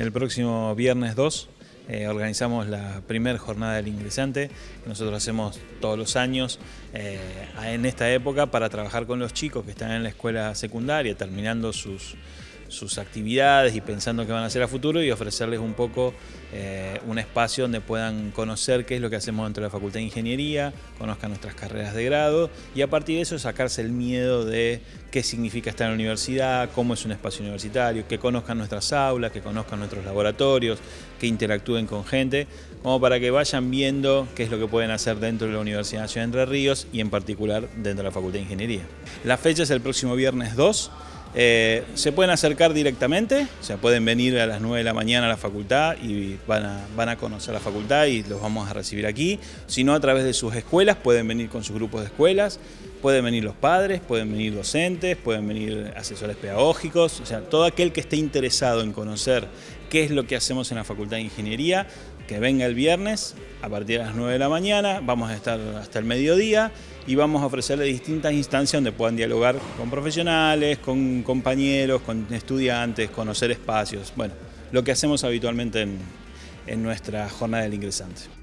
el próximo viernes 2 eh, organizamos la primera jornada del ingresante que nosotros hacemos todos los años eh, en esta época para trabajar con los chicos que están en la escuela secundaria terminando sus, sus actividades y pensando que van a hacer a futuro y ofrecerles un poco eh, un espacio donde puedan conocer qué es lo que hacemos dentro de la Facultad de Ingeniería, conozcan nuestras carreras de grado y a partir de eso sacarse el miedo de qué significa estar en la universidad, cómo es un espacio universitario, que conozcan nuestras aulas, que conozcan nuestros laboratorios, que interactúen con gente, como para que vayan viendo qué es lo que pueden hacer dentro de la Universidad Nacional de Entre Ríos y en particular dentro de la Facultad de Ingeniería. La fecha es el próximo viernes 2, eh, se pueden acercar directamente, o sea, pueden venir a las 9 de la mañana a la facultad y van a, van a conocer la facultad y los vamos a recibir aquí. Si no, a través de sus escuelas, pueden venir con sus grupos de escuelas, pueden venir los padres, pueden venir docentes, pueden venir asesores pedagógicos, o sea, todo aquel que esté interesado en conocer qué es lo que hacemos en la Facultad de Ingeniería, que venga el viernes a partir de las 9 de la mañana, vamos a estar hasta el mediodía y vamos a ofrecerle distintas instancias donde puedan dialogar con profesionales, con compañeros, con estudiantes, conocer espacios, bueno, lo que hacemos habitualmente en, en nuestra jornada del ingresante.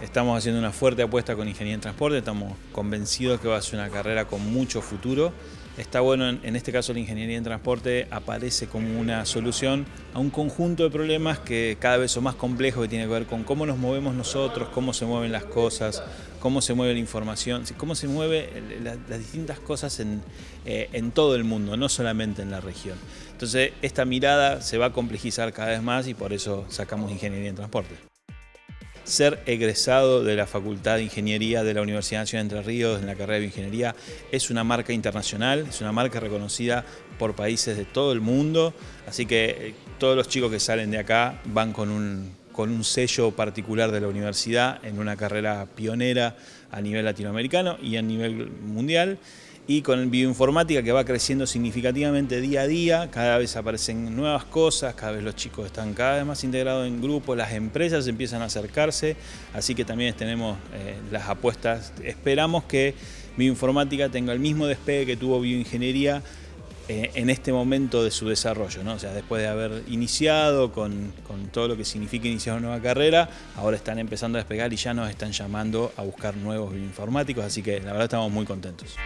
Estamos haciendo una fuerte apuesta con Ingeniería en Transporte, estamos convencidos que va a ser una carrera con mucho futuro. Está bueno, en este caso la Ingeniería en Transporte aparece como una solución a un conjunto de problemas que cada vez son más complejos, que tiene que ver con cómo nos movemos nosotros, cómo se mueven las cosas, cómo se mueve la información, cómo se mueven las distintas cosas en, eh, en todo el mundo, no solamente en la región. Entonces esta mirada se va a complejizar cada vez más y por eso sacamos Ingeniería en Transporte ser egresado de la Facultad de Ingeniería de la Universidad Nacional de Entre Ríos en la carrera de Ingeniería. Es una marca internacional, es una marca reconocida por países de todo el mundo, así que eh, todos los chicos que salen de acá van con un, con un sello particular de la universidad en una carrera pionera a nivel latinoamericano y a nivel mundial y con bioinformática que va creciendo significativamente día a día, cada vez aparecen nuevas cosas, cada vez los chicos están cada vez más integrados en grupos, las empresas empiezan a acercarse, así que también tenemos eh, las apuestas. Esperamos que bioinformática tenga el mismo despegue que tuvo bioingeniería eh, en este momento de su desarrollo, ¿no? o sea, después de haber iniciado con, con, todo lo que significa iniciar una nueva carrera, ahora están empezando a despegar y ya nos están llamando a buscar nuevos bioinformáticos, así que la verdad estamos muy contentos.